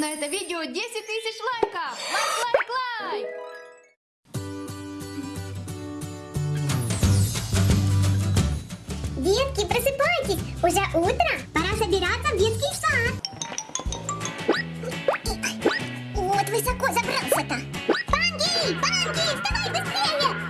На это видео 10 тысяч лайков. Лайк, лайк, лайк. Детки, просыпайтесь! Уже утро! Пора собираться в детский сад! Вот высоко забрался-то! Панки! Панки! Вставай быстрее!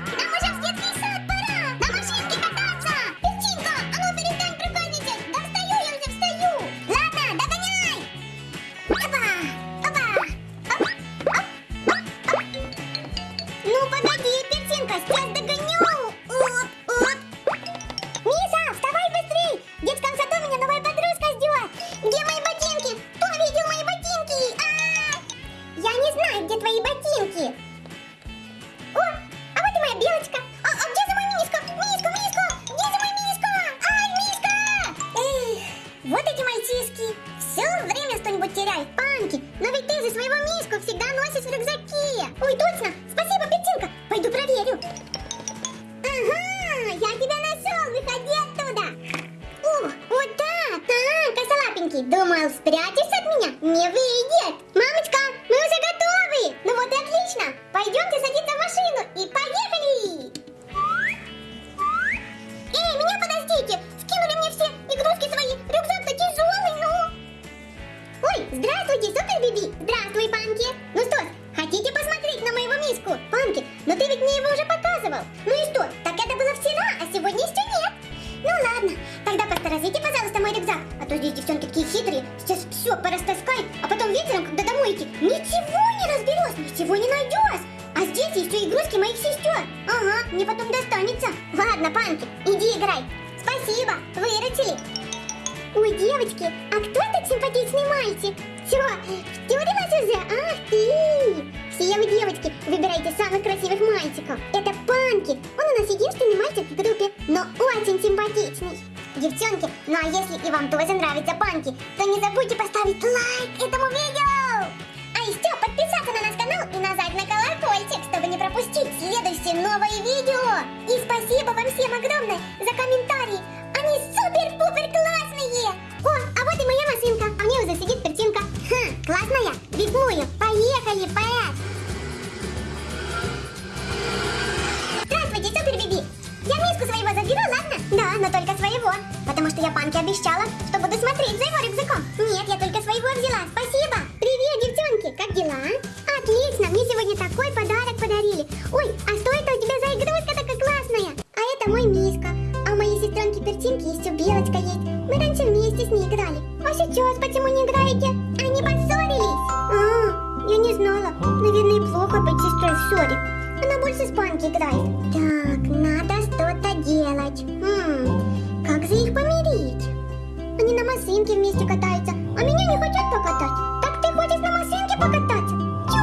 Мальчик? Чего, втюрилась уже? Ах ты! Все вы, девочки, выбирайте самых красивых мальчиков. Это Панки. Он у нас единственный мальчик в группе, но очень симпатичный. Девчонки, ну а если и вам тоже нравится Панки, то не забудьте поставить лайк этому Поехали, поэт. Здравствуйте, супер Биби. Я миску своего заберу, ладно? Да, но только своего. Потому что я Панке обещала, что буду смотреть за его рюкзаком. Нет, я только своего взяла. Спасибо. Привет, девчонки. Как дела? Отлично. Мне сегодня такой подарок подарили. Ой, а что это у тебя за игрушка такая классная? А это мой миска. А у моей сестренки Перчинки еще белочка есть. Мы раньше вместе с ней играли. А сейчас почему не играете? С Панки играет. Так, надо что-то делать. Хм, как же их помирить? Они на машинке вместе катаются, а меня не хотят покатать. Так ты хочешь на машинке покататься? Тю,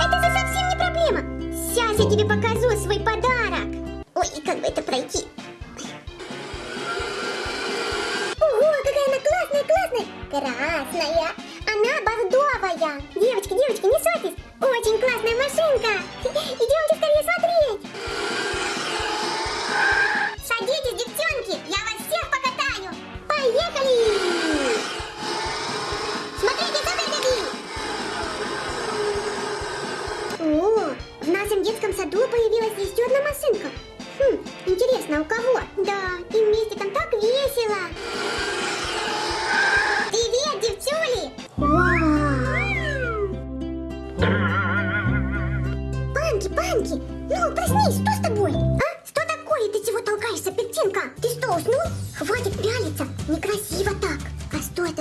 это же совсем не проблема. Сейчас я тебе покажу свой подарок. Ой, как бы это пройти? Ого, какая она классная, классная! Красная! Она бордовая! Девочки, девочки, не ссорьтесь! Очень классная машинка! Идемте скорее смотреть!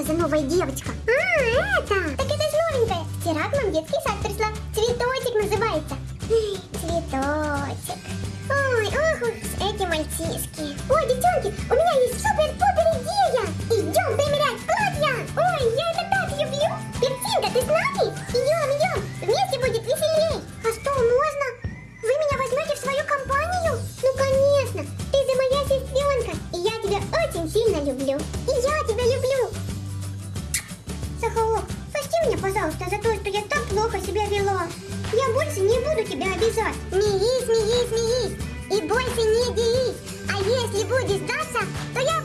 За новая девочка? А, это! Так это же новенькая. Вчера к нам детский сад пришла. Цветочек называется. Цветочек. Ой, ох эти мальчишки. Ой, девчонки, у меня есть супер-пупер идея. Идем примерять платья. Ой, я это так люблю. Пептинка, ты с нами? Больше не буду тебя обижать. Смеись, смеись, смеись. И больше не делись. А если будешь драться, то я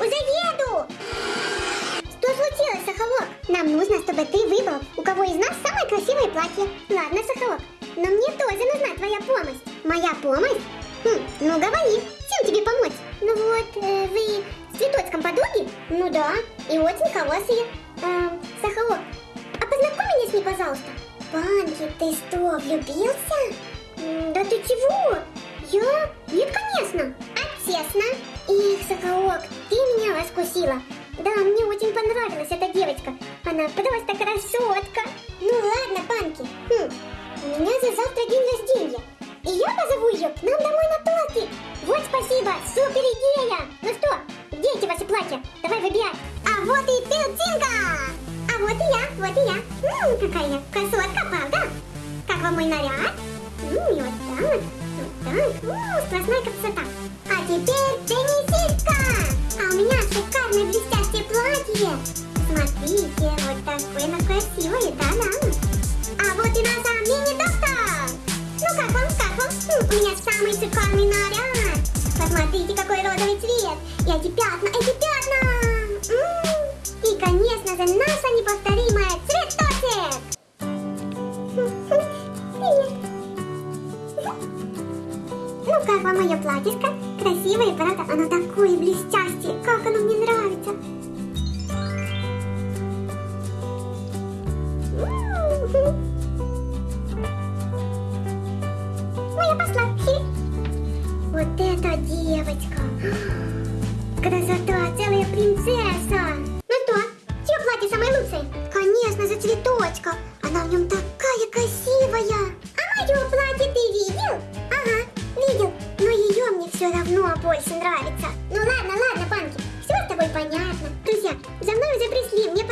Заеду. Что случилось, Сахалок? Нам нужно, чтобы ты выбрал, у кого из нас самое красивое платье. Ладно, Сахалок, но мне тоже нужна твоя помощь. Моя помощь? Хм, ну говори, чем тебе помочь? Ну вот, э, вы с цветочком подруги? Ну да, и очень хорошие. Э, Сахалок, а познакомь меня с ней, пожалуйста. Панки, ты что, влюбился? Да ты чего? Я? Нет, конечно. А честно? Их, Соколок, ты меня раскусила. Да, мне очень понравилась эта девочка. Она просто У меня самый шикарный наряд. Посмотрите, какой розовый цвет. И эти пятна, эти пятна. М, И, конечно же, наша неповторимая цветочек. Ну как вам мое платьишко? Красивое, правда? Оно такое блестящее. Как оно мне нравится. Эта девочка. Красота, целая принцесса. Ну что, чье платье самое лучшее? Конечно же, цветочка. Она в нем такая красивая. А мое платье ты видел? Ага, видел. Но ее мне все равно больше нравится. Ну ладно, ладно, Панки. Все с тобой понятно. Друзья, за мной уже пришли. Мне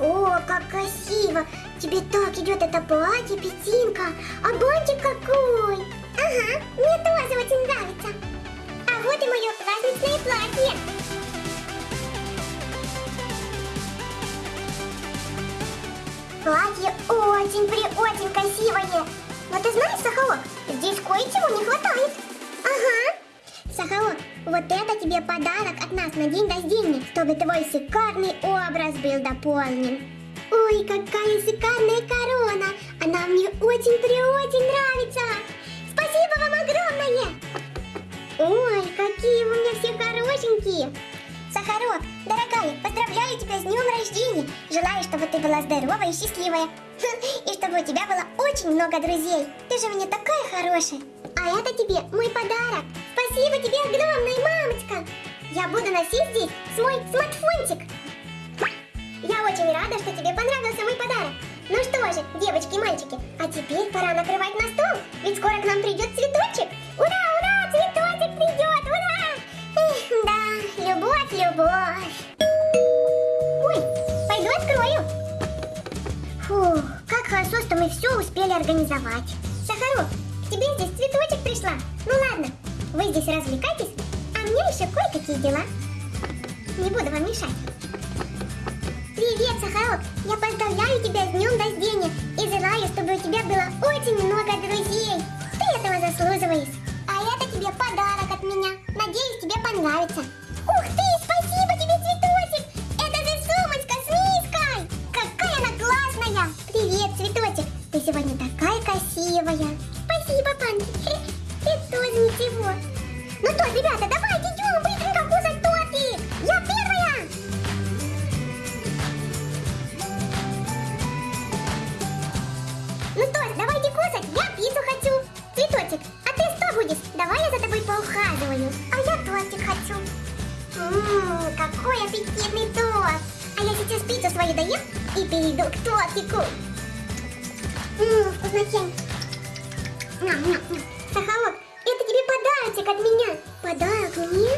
Ого, как красиво! Тебе так идет это платье, петинка, а бантик какой! Ага, мне тоже очень нравится. А вот и мое праздничное платье. Платье очень-при-очень красивое. Но ты знаешь, Сахалок, здесь кое-чего не хватает. Ага. Сахалок, вот это тебе подарок от нас на день рождения, чтобы твой шикарный образ был дополнен. Ой, какая шикарная корона! Она мне очень-при-очень нравится! Спасибо вам огромное! Ой, какие у меня все хорошенькие! Сахарок, дорогая, поздравляю тебя с днем рождения! Желаю, чтобы ты была здоровая и счастливая. И чтобы у тебя было очень много друзей. Ты же меня такая хорошая. А это тебе мой подарок. Спасибо тебе огромное, мамочка. Я буду носить здесь свой смартфончик. Я очень рада, что тебе понравился мой подарок. Ну что же, девочки и мальчики, а теперь пора накрывать на стол, ведь скоро к нам придет цветочек. Ура, ура, цветочек придет, ура! Эх, да, любовь, любовь. Ой, пойду открою. Фу, как хорошо, что мы все успели организовать. Здесь развлекайтесь, а мне еще кое-какие дела. Не буду вам мешать. Привет, Сахарок! Я поздравляю тебя с днем рождения и желаю, чтобы у тебя было очень много друзей. Ты этого заслуживаешь. А это тебе подарок от меня. Надеюсь, тебе понравится. Ух ты, спасибо тебе, цветочек! Это же сумочка с миской! Какая она классная! Привет, цветочек! Ты сегодня такая красивая. Я сейчас пиццу свою доем и перейду к тортику. Ммм, вкуснотень. Сахарок, это тебе подарочек от меня. Подарок мне?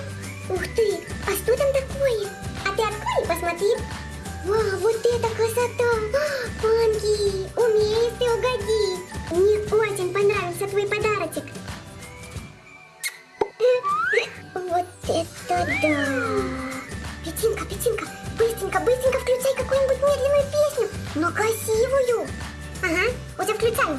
Ух ты, а что там такое? А ты открой и посмотри. Вау, вот это красота! А, Панки, умеешь ты угодить. Мне очень понравился твой подарочек. Вот это да! Петинка, Петинка, быстренько, быстренько включай какую-нибудь медленную песню, но красивую. Ага, уже включаю.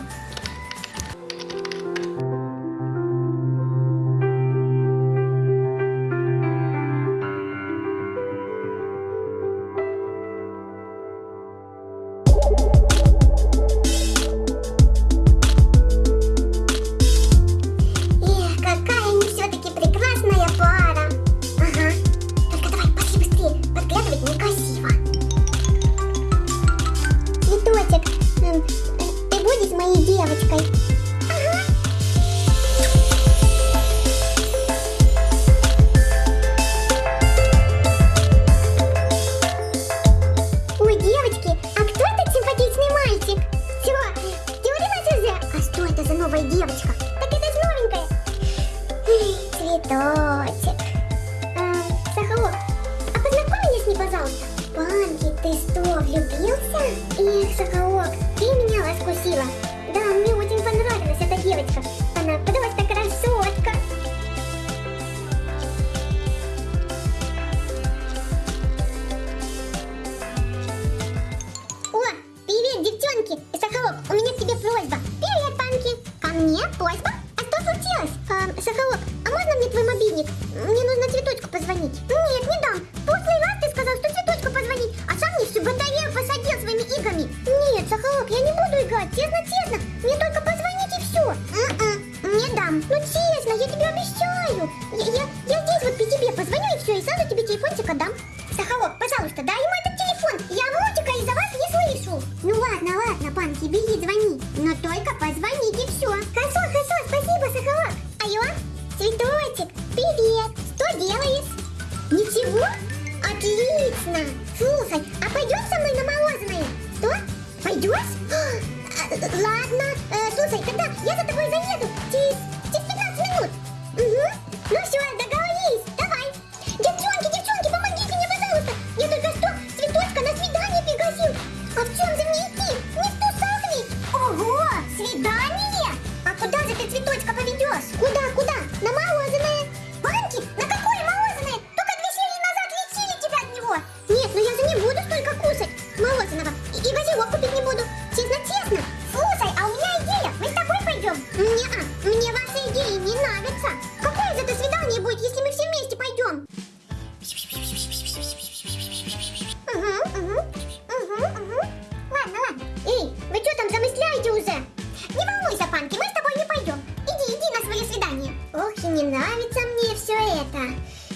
Свидание. Ох, и не нравится мне все это.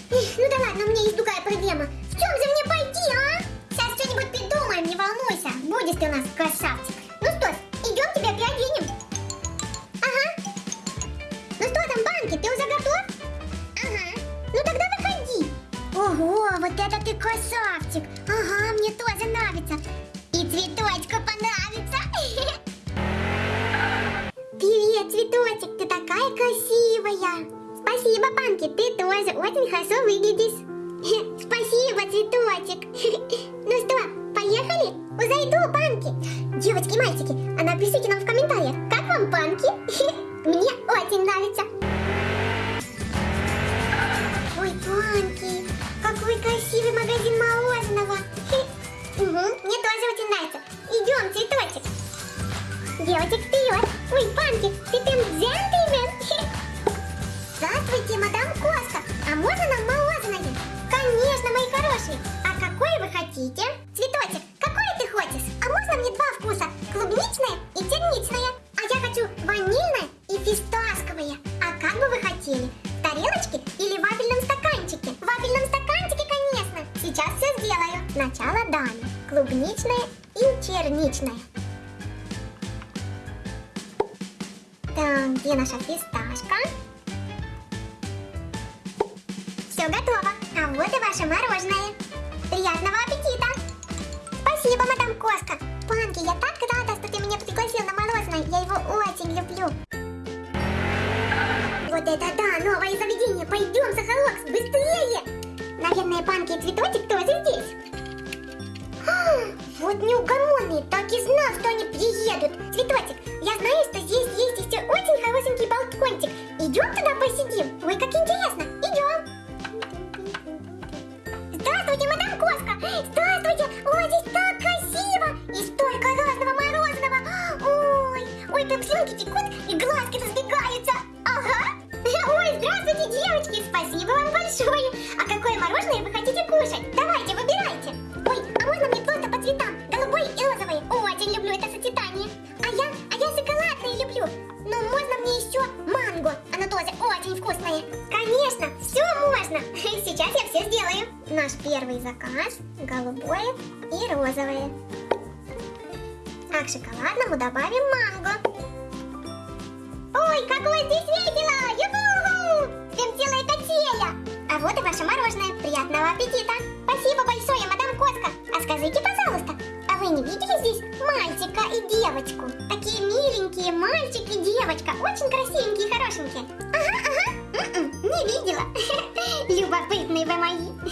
Эх, ну да ладно, у меня есть другая проблема. В чем же мне пойти, а? Сейчас что-нибудь придумаем, не волнуйся. Будешь ты у нас красавчик. Ну что ж, идем тебя переоденем. Ага. Ну что там, Банки, ты уже готов? Ага. Ну тогда выходи. Ого, вот это ты красавчик. Ага, мне тоже нравится. Очень хорошо выглядишь. Спасибо, цветочек. Ну что, поехали? Уже иду, Панки. Девочки и мальчики, а напишите нам в комментариях, как вам Панки? Мне очень нравится. Ой, Панки, какой красивый магазин мороженого. Угу, мне тоже очень нравится. Идем, цветочек. Девочек вперед. Наша фисташка? Все готово. А вот и ваше мороженое. Приятного аппетита! Спасибо, мадам Коска. Панки, я так рада, что ты меня пригласил на мороженое. Я его очень люблю. Вот это да, новое заведение. Пойдем, Сахалокс, быстрее! Наверное, Панки и Цветочек тоже здесь. Вот неугомонные, так и знал, что они приедут. Цветочек, туда посидим? Ой, как интересно. Вот и ваше мороженое. Приятного аппетита! Спасибо большое, мадам Коска. А скажите, пожалуйста, а вы не видели здесь мальчика и девочку? Такие миленькие мальчик и девочка. Очень красивенькие и хорошенькие. Ага, ага. М-м, не видела. Любопытные вы мои.